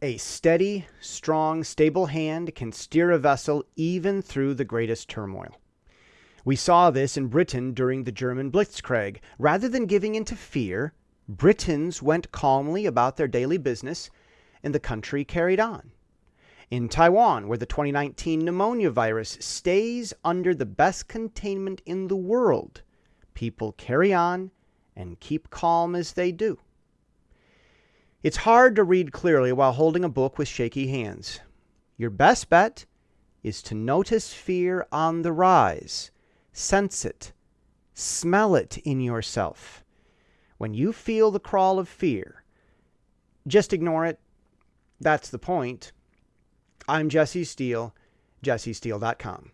A steady, strong, stable hand can steer a vessel even through the greatest turmoil. We saw this in Britain during the German Blitzkrieg. Rather than giving in to fear, Britons went calmly about their daily business, and the country carried on. In Taiwan, where the 2019 pneumonia virus stays under the best containment in the world, people carry on and keep calm as they do. It's hard to read clearly while holding a book with shaky hands. Your best bet is to notice fear on the rise, sense it, smell it in yourself. When you feel the crawl of fear, just ignore it. That's the point. I'm Jesse Steele, jessesteele.com.